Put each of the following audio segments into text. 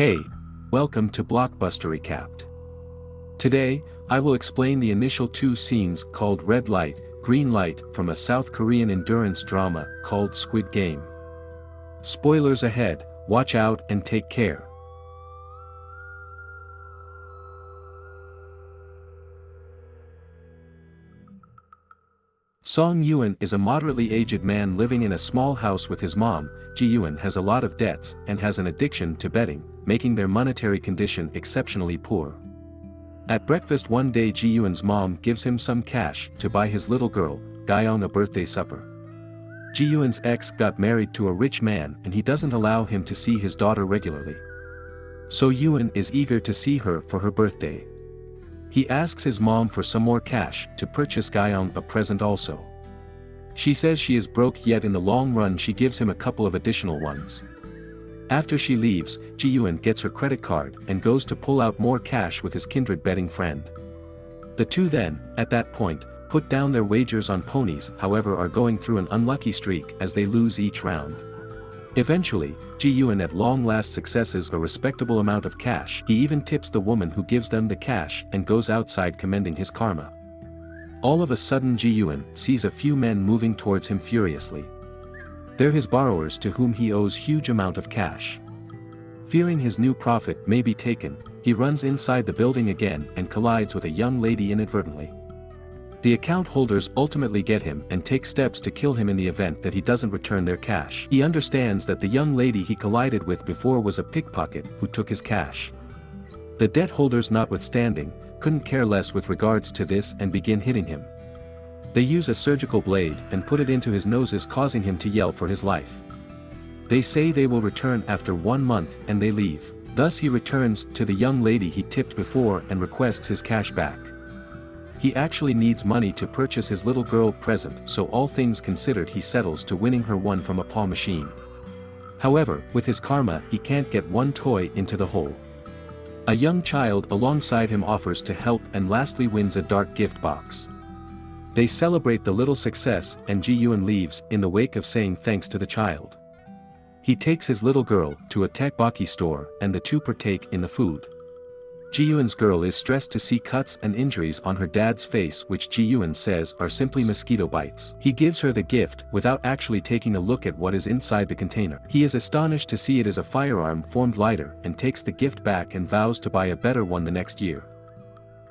Hey, welcome to Blockbuster Recapped. Today, I will explain the initial two scenes called Red Light, Green Light from a South Korean endurance drama called Squid Game. Spoilers ahead, watch out and take care. Song Yuan is a moderately aged man living in a small house with his mom, Ji Yuan has a lot of debts and has an addiction to betting, making their monetary condition exceptionally poor. At breakfast one day Ji Yuan's mom gives him some cash to buy his little girl, Gyeong a birthday supper. Ji Yuan's ex got married to a rich man and he doesn't allow him to see his daughter regularly. So Yuan is eager to see her for her birthday. He asks his mom for some more cash to purchase Gyeong a present also. She says she is broke yet in the long run she gives him a couple of additional ones. After she leaves, Ji Yuan gets her credit card and goes to pull out more cash with his kindred betting friend. The two then, at that point, put down their wagers on ponies however are going through an unlucky streak as they lose each round. Eventually, Ji Yuan at long last successes a respectable amount of cash. He even tips the woman who gives them the cash and goes outside commending his karma. All of a sudden Ji Yuan sees a few men moving towards him furiously. They're his borrowers to whom he owes huge amount of cash. Fearing his new profit may be taken, he runs inside the building again and collides with a young lady inadvertently. The account holders ultimately get him and take steps to kill him in the event that he doesn't return their cash. He understands that the young lady he collided with before was a pickpocket who took his cash. The debt holders notwithstanding, couldn't care less with regards to this and begin hitting him. They use a surgical blade and put it into his noses causing him to yell for his life. They say they will return after one month and they leave. Thus he returns to the young lady he tipped before and requests his cash back. He actually needs money to purchase his little girl present so all things considered he settles to winning her one from a paw machine. However, with his karma he can't get one toy into the hole. A young child alongside him offers to help and lastly wins a dark gift box. They celebrate the little success and Ji Yuan leaves in the wake of saying thanks to the child. He takes his little girl to a tteokbokki store and the two partake in the food. Ji-Yuan's girl is stressed to see cuts and injuries on her dad's face which Ji-Yuan says are simply mosquito bites. He gives her the gift without actually taking a look at what is inside the container. He is astonished to see it is a firearm formed lighter and takes the gift back and vows to buy a better one the next year.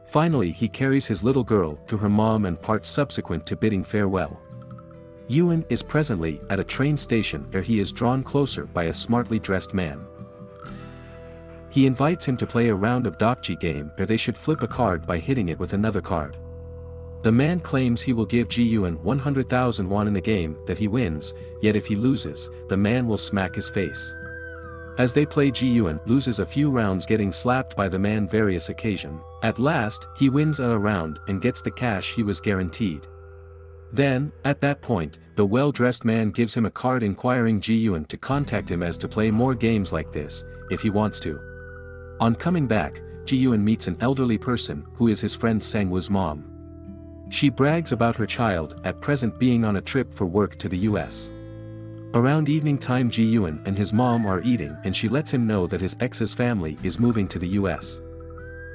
Finally he carries his little girl to her mom and parts subsequent to bidding farewell. Yuan is presently at a train station where he is drawn closer by a smartly dressed man. He invites him to play a round of Dokji game where they should flip a card by hitting it with another card. The man claims he will give Ji Yuan 100,000 won in the game that he wins, yet if he loses, the man will smack his face. As they play Ji Yuan loses a few rounds getting slapped by the man various occasion. At last, he wins a round and gets the cash he was guaranteed. Then, at that point, the well-dressed man gives him a card inquiring Ji Yuan to contact him as to play more games like this, if he wants to. On coming back, Ji Yuan meets an elderly person who is his friend Sang-woo's mom. She brags about her child at present being on a trip for work to the US. Around evening time Ji Yuan and his mom are eating and she lets him know that his ex's family is moving to the US.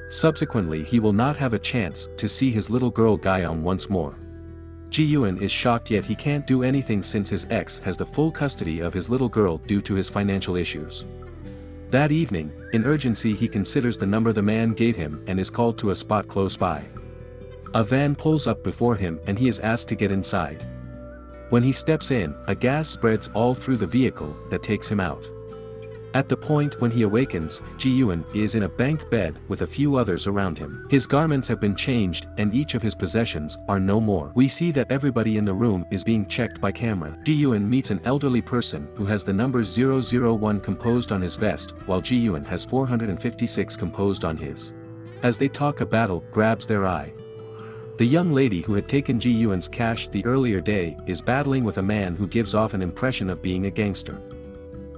Subsequently he will not have a chance to see his little girl Gyeong once more. Ji Yuan is shocked yet he can't do anything since his ex has the full custody of his little girl due to his financial issues. That evening, in urgency he considers the number the man gave him and is called to a spot close by. A van pulls up before him and he is asked to get inside. When he steps in, a gas spreads all through the vehicle that takes him out. At the point when he awakens, Ji Yuan is in a bank bed with a few others around him. His garments have been changed and each of his possessions are no more. We see that everybody in the room is being checked by camera. Ji Yuan meets an elderly person who has the number 001 composed on his vest while Ji Yuan has 456 composed on his. As they talk a battle grabs their eye. The young lady who had taken Ji Yuan's cash the earlier day is battling with a man who gives off an impression of being a gangster.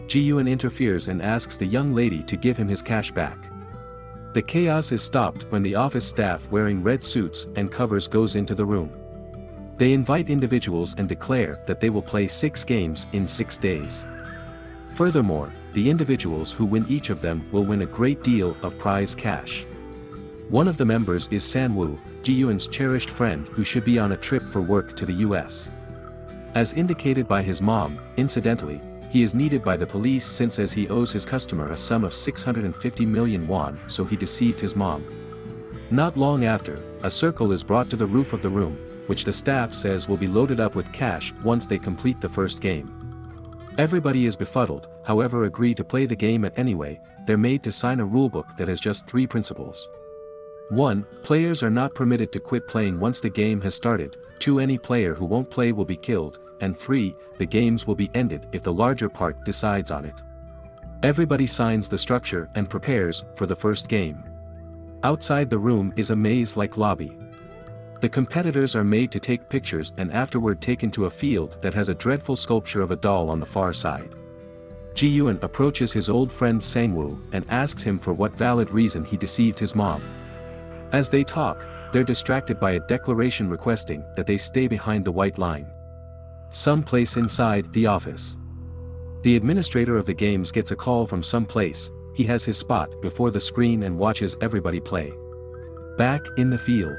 Ji Yuan interferes and asks the young lady to give him his cash back. The chaos is stopped when the office staff wearing red suits and covers goes into the room. They invite individuals and declare that they will play six games in six days. Furthermore, the individuals who win each of them will win a great deal of prize cash. One of the members is Sangwoo, Ji-Yoon's cherished friend who should be on a trip for work to the US. As indicated by his mom, incidentally, he is needed by the police since as he owes his customer a sum of 650 million won so he deceived his mom. Not long after, a circle is brought to the roof of the room, which the staff says will be loaded up with cash once they complete the first game. Everybody is befuddled, however agree to play the game at anyway, they're made to sign a rulebook that has just three principles. 1. Players are not permitted to quit playing once the game has started, 2. Any player who won't play will be killed, and 3. The games will be ended if the larger part decides on it. Everybody signs the structure and prepares for the first game. Outside the room is a maze-like lobby. The competitors are made to take pictures and afterward taken to a field that has a dreadful sculpture of a doll on the far side. Ji Yuan approaches his old friend Sangwoo and asks him for what valid reason he deceived his mom. As they talk, they're distracted by a declaration requesting that they stay behind the white line. Some place inside the office. The administrator of the games gets a call from some place, he has his spot before the screen and watches everybody play. Back in the field.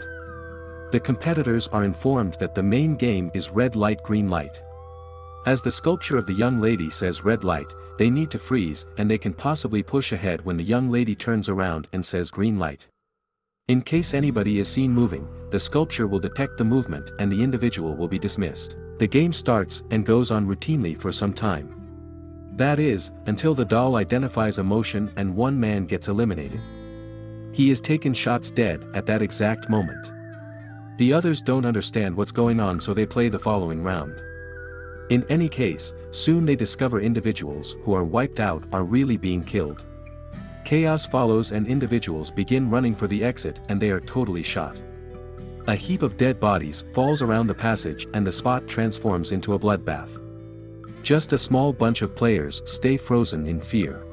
The competitors are informed that the main game is red light green light. As the sculpture of the young lady says red light, they need to freeze and they can possibly push ahead when the young lady turns around and says green light. In case anybody is seen moving, the sculpture will detect the movement and the individual will be dismissed. The game starts and goes on routinely for some time. That is, until the doll identifies a motion and one man gets eliminated. He is taken shots dead at that exact moment. The others don't understand what's going on so they play the following round. In any case, soon they discover individuals who are wiped out are really being killed. Chaos follows and individuals begin running for the exit and they are totally shot. A heap of dead bodies falls around the passage and the spot transforms into a bloodbath. Just a small bunch of players stay frozen in fear.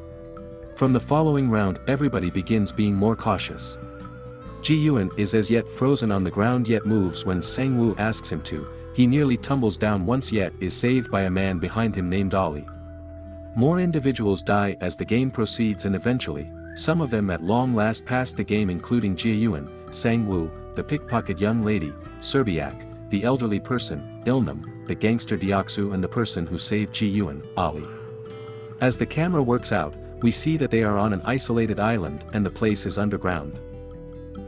From the following round everybody begins being more cautious. Ji Yuan is as yet frozen on the ground yet moves when Sang Woo asks him to, he nearly tumbles down once yet is saved by a man behind him named Ali. More individuals die as the game proceeds and eventually, some of them at long last pass the game including Jia Yuan, Sang Woo, the pickpocket young lady, Serbiak, the elderly person, Ilnam, the gangster Deoksu and the person who saved Ji Yuan, Ali. As the camera works out, we see that they are on an isolated island and the place is underground.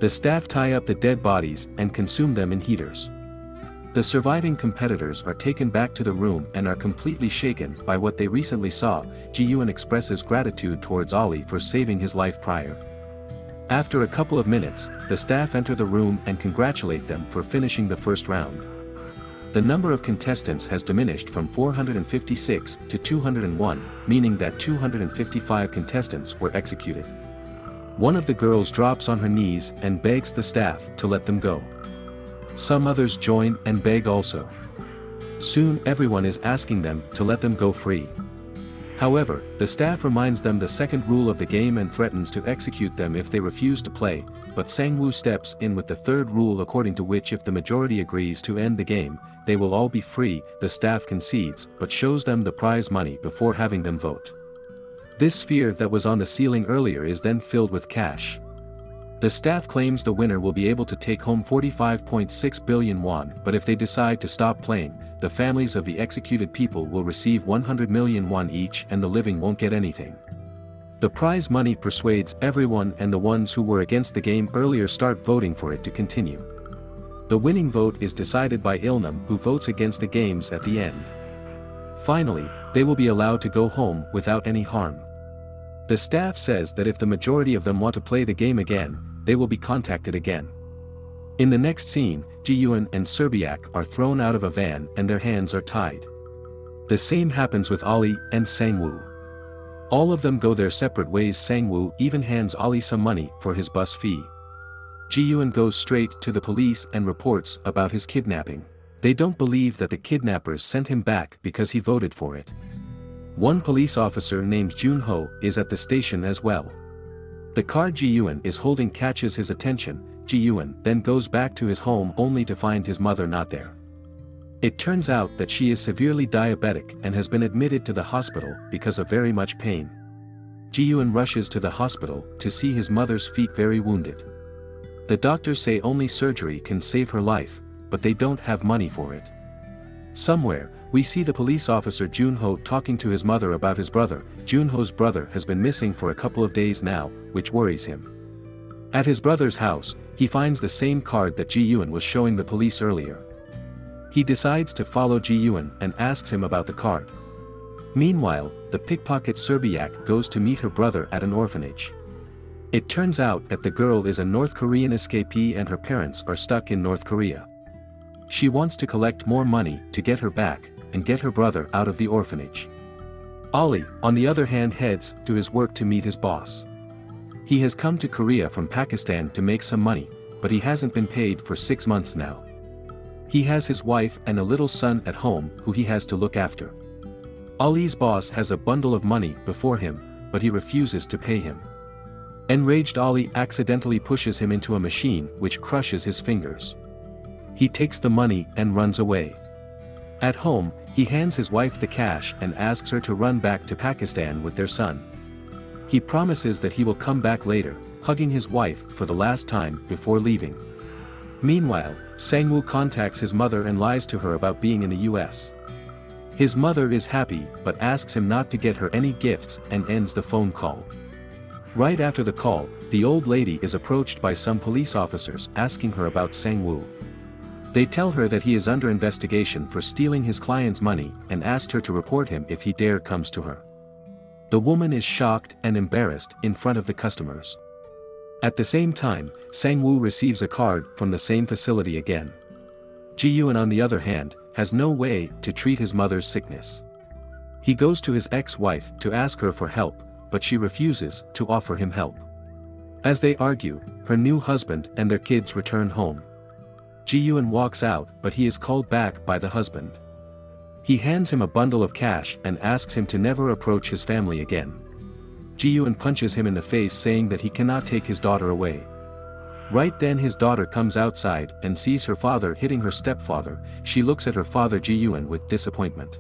The staff tie up the dead bodies and consume them in heaters. The surviving competitors are taken back to the room and are completely shaken by what they recently saw, Ji Yuan expresses gratitude towards Ali for saving his life prior. After a couple of minutes, the staff enter the room and congratulate them for finishing the first round. The number of contestants has diminished from 456 to 201, meaning that 255 contestants were executed. One of the girls drops on her knees and begs the staff to let them go. Some others join and beg also. Soon everyone is asking them to let them go free. However, the staff reminds them the second rule of the game and threatens to execute them if they refuse to play, but Sangwoo steps in with the third rule according to which if the majority agrees to end the game, they will all be free, the staff concedes but shows them the prize money before having them vote. This sphere that was on the ceiling earlier is then filled with cash. The staff claims the winner will be able to take home 45.6 billion won but if they decide to stop playing, the families of the executed people will receive 100 million won each and the living won't get anything. The prize money persuades everyone and the ones who were against the game earlier start voting for it to continue. The winning vote is decided by Ilnam who votes against the games at the end. Finally, they will be allowed to go home without any harm. The staff says that if the majority of them want to play the game again, they will be contacted again. In the next scene, Ji-Yuan and Serbiak are thrown out of a van and their hands are tied. The same happens with Ali and Sangwoo. All of them go their separate ways Sangwoo even hands Ali some money for his bus fee. Ji-Yuan goes straight to the police and reports about his kidnapping. They don't believe that the kidnappers sent him back because he voted for it. One police officer named Jun Ho is at the station as well. The car Ji Yuan is holding catches his attention, Ji Yuan then goes back to his home only to find his mother not there. It turns out that she is severely diabetic and has been admitted to the hospital because of very much pain. Ji-Yoon rushes to the hospital to see his mother's feet very wounded. The doctors say only surgery can save her life, but they don't have money for it. Somewhere, we see the police officer Junho talking to his mother about his brother. Junho's brother has been missing for a couple of days now, which worries him. At his brother's house, he finds the same card that Ji Yuan was showing the police earlier. He decides to follow Ji Yuan and asks him about the card. Meanwhile, the pickpocket Serbiak goes to meet her brother at an orphanage. It turns out that the girl is a North Korean escapee and her parents are stuck in North Korea. She wants to collect more money to get her back, and get her brother out of the orphanage. Ali, on the other hand heads to his work to meet his boss. He has come to Korea from Pakistan to make some money, but he hasn't been paid for six months now. He has his wife and a little son at home who he has to look after. Ali's boss has a bundle of money before him, but he refuses to pay him. Enraged Ali accidentally pushes him into a machine which crushes his fingers. He takes the money and runs away. At home, he hands his wife the cash and asks her to run back to Pakistan with their son. He promises that he will come back later, hugging his wife for the last time before leaving. Meanwhile, Sangwoo contacts his mother and lies to her about being in the US. His mother is happy but asks him not to get her any gifts and ends the phone call. Right after the call, the old lady is approached by some police officers asking her about Sangwoo. They tell her that he is under investigation for stealing his client's money and asked her to report him if he dare comes to her. The woman is shocked and embarrassed in front of the customers. At the same time, Sang Woo receives a card from the same facility again. Ji Yuan on the other hand, has no way to treat his mother's sickness. He goes to his ex-wife to ask her for help, but she refuses to offer him help. As they argue, her new husband and their kids return home. Ji Yuan walks out but he is called back by the husband. He hands him a bundle of cash and asks him to never approach his family again. Ji Yuan punches him in the face saying that he cannot take his daughter away. Right then his daughter comes outside and sees her father hitting her stepfather, she looks at her father Ji Yuan with disappointment.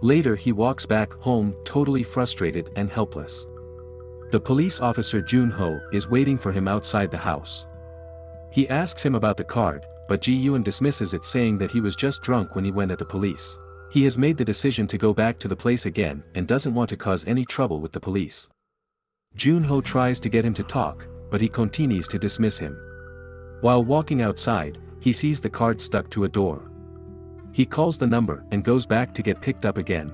Later he walks back home totally frustrated and helpless. The police officer Jun Ho is waiting for him outside the house. He asks him about the card, but Ji Yuan dismisses it saying that he was just drunk when he went at the police. He has made the decision to go back to the place again and doesn't want to cause any trouble with the police. Junho tries to get him to talk, but he continues to dismiss him. While walking outside, he sees the card stuck to a door. He calls the number and goes back to get picked up again.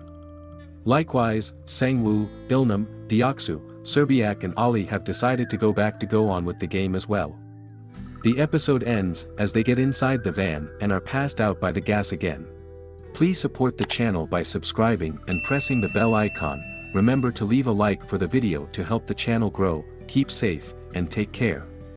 Likewise, Sangwoo, Ilnam, Deoksu, Serbiak and Ali have decided to go back to go on with the game as well. The episode ends as they get inside the van and are passed out by the gas again. Please support the channel by subscribing and pressing the bell icon, remember to leave a like for the video to help the channel grow, keep safe, and take care.